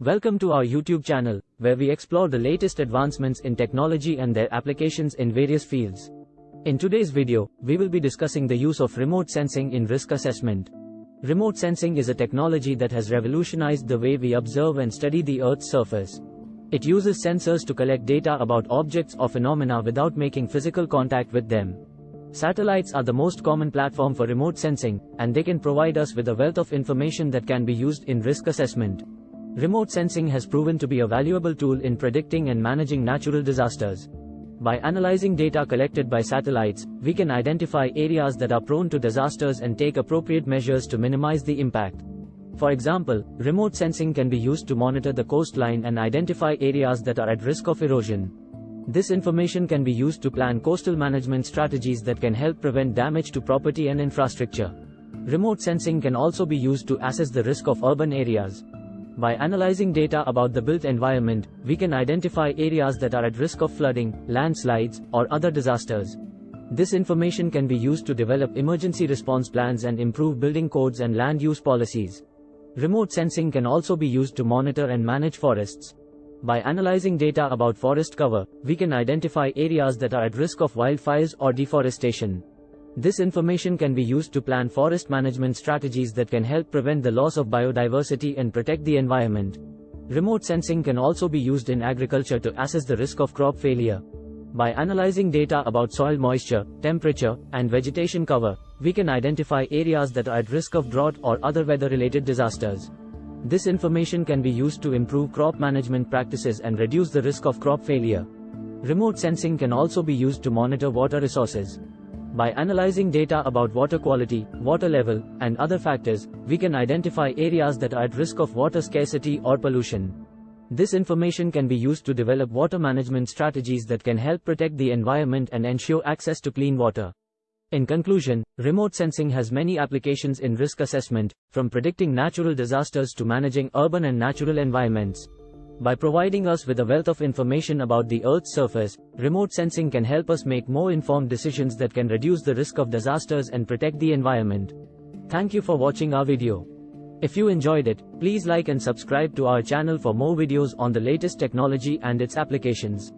Welcome to our YouTube channel, where we explore the latest advancements in technology and their applications in various fields. In today's video, we will be discussing the use of remote sensing in risk assessment. Remote sensing is a technology that has revolutionized the way we observe and study the Earth's surface. It uses sensors to collect data about objects or phenomena without making physical contact with them. Satellites are the most common platform for remote sensing, and they can provide us with a wealth of information that can be used in risk assessment. Remote sensing has proven to be a valuable tool in predicting and managing natural disasters. By analyzing data collected by satellites, we can identify areas that are prone to disasters and take appropriate measures to minimize the impact. For example, remote sensing can be used to monitor the coastline and identify areas that are at risk of erosion. This information can be used to plan coastal management strategies that can help prevent damage to property and infrastructure. Remote sensing can also be used to assess the risk of urban areas. By analyzing data about the built environment, we can identify areas that are at risk of flooding, landslides, or other disasters. This information can be used to develop emergency response plans and improve building codes and land use policies. Remote sensing can also be used to monitor and manage forests. By analyzing data about forest cover, we can identify areas that are at risk of wildfires or deforestation. This information can be used to plan forest management strategies that can help prevent the loss of biodiversity and protect the environment. Remote sensing can also be used in agriculture to assess the risk of crop failure. By analyzing data about soil moisture, temperature, and vegetation cover, we can identify areas that are at risk of drought or other weather-related disasters. This information can be used to improve crop management practices and reduce the risk of crop failure. Remote sensing can also be used to monitor water resources. By analyzing data about water quality, water level, and other factors, we can identify areas that are at risk of water scarcity or pollution. This information can be used to develop water management strategies that can help protect the environment and ensure access to clean water. In conclusion, remote sensing has many applications in risk assessment, from predicting natural disasters to managing urban and natural environments. By providing us with a wealth of information about the Earth's surface, remote sensing can help us make more informed decisions that can reduce the risk of disasters and protect the environment. Thank you for watching our video. If you enjoyed it, please like and subscribe to our channel for more videos on the latest technology and its applications.